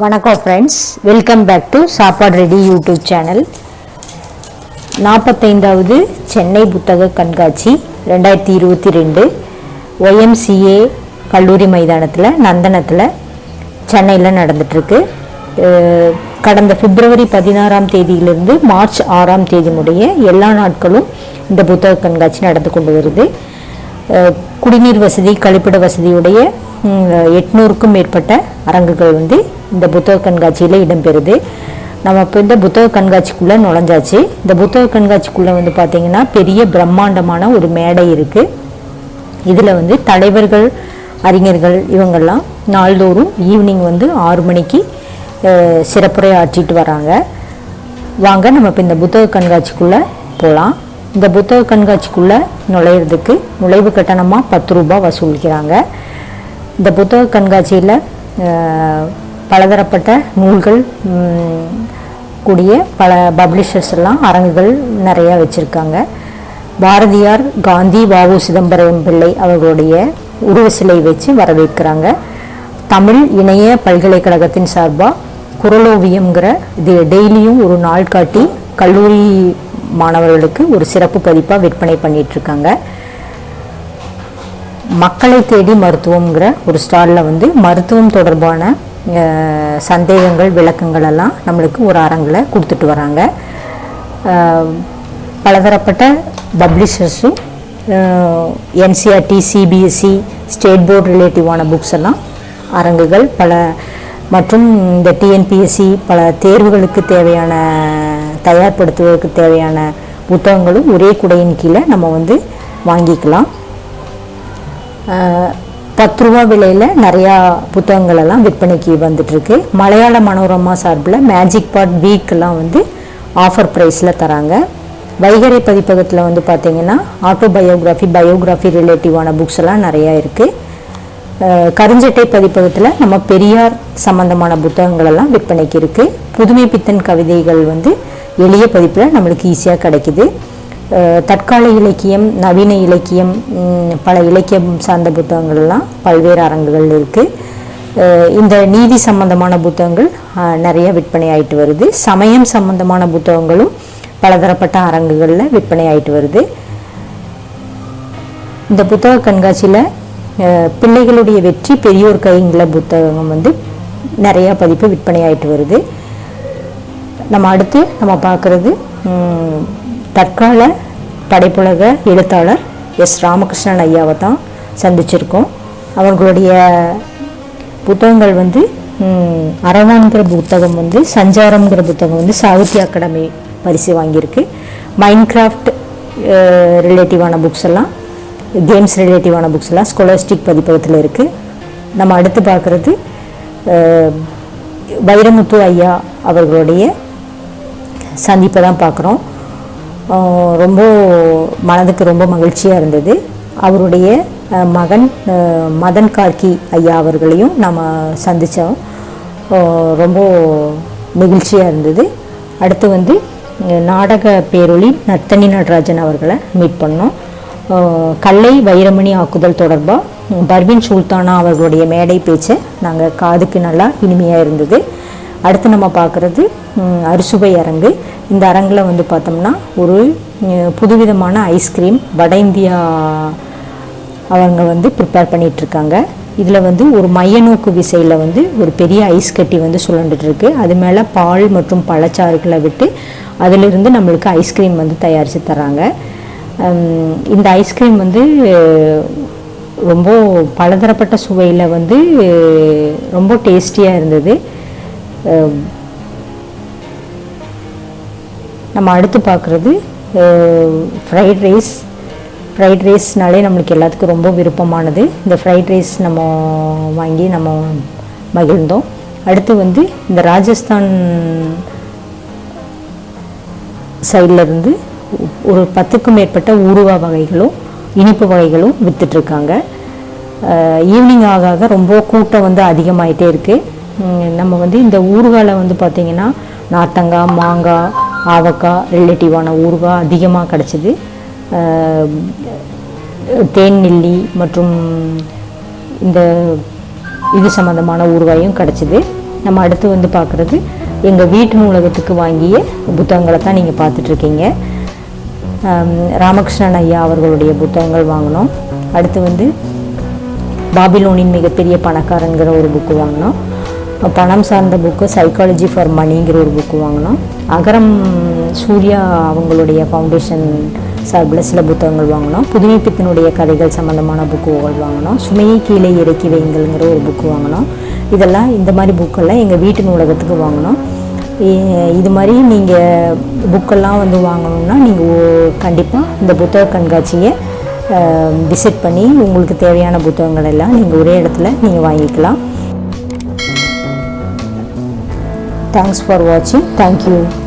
வணக்கம் friends welcome back to Saapadu ready YouTube channel நாற்பத்தைந்தாவது Chennai புத்தக கண்காட்சி ரெண்டாயிரத்தி இருபத்தி ரெண்டு ஒய்எம்சிஏ கல்லூரி மைதானத்தில் நந்தனத்தில் சென்னையில் நடந்துட்டுருக்கு. கடந்த பிப்ரவரி பதினாறாம் தேதியிலிருந்து மார்ச் ஆறாம் தேதி முடிய எல்லா நாட்களும் இந்த புத்தக கண்காட்சி நடந்து கொண்டு வருது. குடிநீர் வசதி கழிப்பிட வசதியுடைய எட்நூறுக்கும் மேற்பட்ட அரங்குகள் வந்து இந்த புத்தக கண்காட்சியில் இடம்பெறுது. நம்ம இப்போ இந்த புத்தக கண்காட்சிக்குள்ளே நுழைஞ்சாச்சு. இந்த புத்தக கண்காட்சிக்குள்ளே வந்து பார்த்திங்கன்னா பெரிய பிரம்மாண்டமான ஒரு மேடை இருக்குது இதில் வந்து தலைவர்கள் அறிஞர்கள் இவங்கெல்லாம் நாள்தோறும் ஈவினிங் வந்து ஆறு மணிக்கு சிறப்புரை ஆற்றிட்டு வராங்க. வாங்க நம்ம இப்போ இந்த புத்தக கண்காட்சிக்குள்ளே போகலாம் இந்த புத்தக கண்காட்சிக்குள்ளே நுழையிறதுக்கு நுழைவு கட்டணமாக பத்து ரூபாய் வசூலிக்கிறாங்க. இந்த புத்தக கண்காட்சியில் பலதரப்பட்ட நூல்கள் கூடிய பல பப்ளிஷர்ஸ் எல்லாம் அரங்குகள் நிறையா வச்சுருக்காங்க. பாரதியார் காந்தி வாவு சிதம்பரம் பிள்ளை அவர்களுடைய உருவ சிலை வச்சு வரவேற்கிறாங்க. தமிழ் இணைய பல்கலைக்கழகத்தின் சார்பாக குரலோவியம்ங்கிற இது டெய்லியும் ஒரு நாள் காட்டி கல்லூரி மாணவர்களுக்கு ஒரு சிறப்பு பதிப்பாக விற்பனை பண்ணிகிட்ருக்காங்க இருக்காங்க. மக்களை தேடி மருத்துவம்ங்கிற ஒரு ஸ்டாலில் வந்து மருத்துவம் தொடர்பான சந்தேகங்கள் விளக்கங்கள் எல்லாம் நம்மளுக்கு ஒரு அரங்கில் கொடுத்துட்டு வராங்க. பலதரப்பட்ட பப்ளிஷர்ஸும் என்சிஆர்டி சிபிஎஸ்சி ஸ்டேட் போர்டு ரிலேட்டிவான புக்ஸ் எல்லாம் அரங்குகள் பல மற்றும் இந்த டிஎன்பிஎஸ்சி பல தேர்வுகளுக்கு தேவையான தயார்படுத்துவதற்கு தேவையான புத்தகங்களும் ஒரே குடையின் கீழே நம்ம வந்து வாங்கிக்கலாம். பத்து ரூபா விலையில் நிறையா புத்தகங்கள் எல்லாம் விற்பனைக்கு வந்துட்டுருக்கு. மலையாள மனோரமா சார்பில் மேஜிக் பாட் வீக்கெல்லாம் வந்து ஆஃபர் ப்ரைஸில் தராங்க. வைகரை பதிப்பகத்தில் வந்து பார்த்தீங்கன்னா ஆட்டோபயோகிராஃபி பயோகிராஃபி ரிலேட்டிவான புக்ஸ் எல்லாம் நிறையா இருக்குது கருஞ்சட்டை பதிப்பகத்தில் நம்ம பெரியார் சம்பந்தமான புத்தகங்கள் எல்லாம் விற்பனைக்கு இருக்குது புதுமை பித்தன் கவிதைகள் வந்து எளிய பதிப்பில் நம்மளுக்கு ஈஸியாக கிடைக்குது. தற்கால இலக்கியம் நவீன இலக்கியம் பல இலக்கியம் சார்ந்த புத்தகங்கள்லாம் பல்வேறு அரங்குகள் இருக்குது இந்த நீதி சம்பந்தமான புத்தகங்கள் நிறைய விற்பனை ஆயிட்டு வருது. சமயம் சம்பந்தமான புத்தகங்களும் பலதரப்பட்ட அரங்குகளில் விற்பனை ஆயிட்டு வருது. இந்த புத்தக கண்காட்சியில் பிள்ளைகளுடைய வெற்றி பெரியோர் கைங்கிற புத்தகம் வந்து நிறைய பதிப்பு விற்பனை ஆயிட்டு வருது. நம்ம அடுத்து நம்ம பார்க்குறது தற்கால படைப்புலக எழுத்தாளர் எஸ் ராமகிருஷ்ணன் ஐயாவை தான் சந்திச்சிருக்கோம். அவர்களுடைய புத்தகங்கள் வந்து அரவான்கிற புத்தகம் வந்து சஞ்சாரம்ங்கிற புத்தகம் வந்து சாகித்ய அகாடமி பரிசு வாங்கியிருக்கு. மைன்கிராஃப்ட் ரிலேட்டிவான புக்ஸ் எல்லாம் கேம்ஸ் ரிலேட்டிவான புக்ஸ் எல்லாம் ஸ்காலர்ஸ்டிக் பதிப்பகத்தில் இருக்குது நம்ம அடுத்து பார்க்குறது வைரமுத்து ஐயா அவர்களுடைய சந்திப்பை தான் பார்க்குறோம். ரொம்ப மனதுக்கு ரொம்ப மகிழ்ச்சியாக இருந்தது. அவருடைய மகன் மதன் கார்கி ஐயா அவர்களையும் நம்ம சந்தித்தோம் ரொம்ப நெகிழ்ச்சியாக இருந்தது. அடுத்து வந்து நாடக பேரொளி நர்த்தனி நடராஜன் அவர்களை மீட் பண்ணோம். கல்லை வைரமணி ஆக்குதல் தொடர்பாக பர்வின் சுல்தானா அவர்களுடைய மேடை பேச்சை நாங்கள் காதுக்கு நல்லா இனிமையாக இருந்தது. அடுத்து நம்ம பார்க்குறது அறுசுவை அரங்கு. இந்த அரங்கில் வந்து பார்த்தோம்னா ஒரு புதுவிதமான ஐஸ்கிரீம் வட இந்தியா அவங்க வந்து ப்ரிப்பேர் பண்ணிகிட்ருக்காங்க இதில் வந்து ஒரு மையநோக்கு விசையில் வந்து ஒரு பெரிய ஐஸ் கட்டி வந்து சுழண்டுட்டுருக்கு அது மேலே பால் மற்றும் பழச்சாறுகளை விட்டு அதிலிருந்து நம்மளுக்கு ஐஸ்கிரீம் வந்து தயாரித்து தராங்க. இந்த ஐஸ்கிரீம் வந்து ரொம்ப பலதரப்பட்ட சுவையில் வந்து ரொம்ப டேஸ்டியாக இருந்தது. நம்ம அடுத்து பார்க்குறது ஃப்ரைட் ரைஸ் ஃப்ரைட் ரைஸ்னாலே நம்மளுக்கு எல்லாத்துக்கும் ரொம்ப விருப்பமானது. இந்த ஃப்ரைட் ரைஸ் நம்ம வாங்கி நம்ம மகிழ்ந்தோம். அடுத்து வந்து இந்த ராஜஸ்தான் சைடில் இருந்து ஒரு பத்துக்கும் மேற்பட்ட ஊருவா வகைகளும் இனிப்பு வகைகளும் விற்றுட்ருக்காங்க ஈவினிங் ஆக ஆக ரொம்ப கூட்டம் வந்து அதிகமாகிட்டே இருக்குது நம்ம வந்து இந்த ஊறுகாயில் வந்து பார்த்திங்கன்னா நாட்டங்காய் மாங்காய் ஆவக்காய் ரிலேட்டிவான ஊறுகாய் அதிகமாக கிடச்சிது. தேன் நெல்லி மற்றும் இந்த இது சம்மந்தமான ஊறுகாயும் கிடச்சிது. நம்ம அடுத்து வந்து பார்க்குறது எங்கள் வீட்டு நூலகத்துக்கு வாங்கிய புத்தகங்களை தான் நீங்கள் பார்த்துட்ருக்கீங்க. ராமகிருஷ்ணன் ஐயா அவர்களுடைய புத்தகங்கள் வாங்கினோம். அடுத்து வந்து பாபிலோனின் மிகப்பெரிய பணக்காரங்கிற ஒரு புக்கு வாங்கினோம். பணம் சார்ந்த புக்கு சைக்காலஜி ஃபார் மணிங்கிற ஒரு புக்கு வாங்கினோம். அகரம் சூர்யா அவங்களுடைய ஃபவுண்டேஷன் சார்பில் சில புத்தகங்கள் வாங்கினோம். புதுமைப்பித்தனுடைய கதைகள் சம்மந்தமான புக்குகள் வாங்கினோம். சுமையை கீழே இறக்கி வைங்கள்ங்கிற ஒரு புக்கு வாங்கினோம். இதெல்லாம் இந்த மாதிரி புக்கெல்லாம் எங்கள் வீட்டு நூலகத்துக்கு வாங்கினோம். இது மாதிரி நீங்கள் புக்கெல்லாம் வந்து வாங்கணும்னா நீங்கள் கண்டிப்பாக இந்த புத்தக கண்காட்சியை விசிட் பண்ணி உங்களுக்கு தேவையான புத்தகங்கள் எல்லாம் நீங்கள் ஒரே இடத்துல நீங்கள் வாங்கிக்கலாம். Thanks for watching. Thank you.